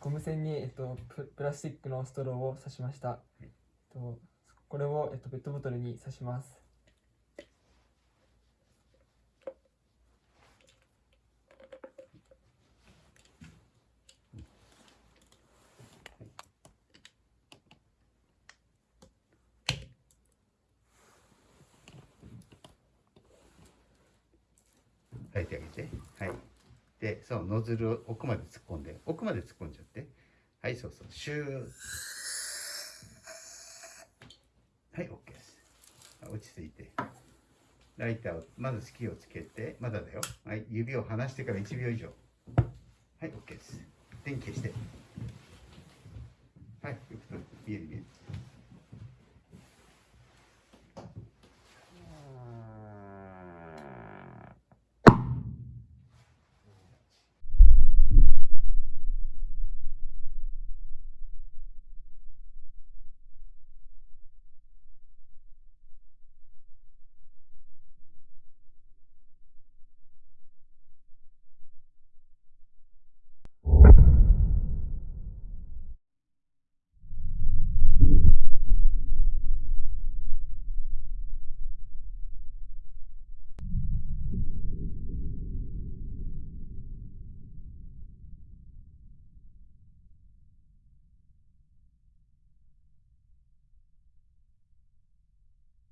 ゴム栓に、えっと、プラスチックのストローを刺しました、えっと、これを、えっと、ペットボトルに刺します。てあげて。はい。でそうノズルを奥まで突っ込んで奥まで突っ込んじゃってはいそうそう。シュー。はい OK です。落ち着いて。ライターをまず式をつけてまだだよ。はい指を離してから1秒以上。はい OK です。電気消して。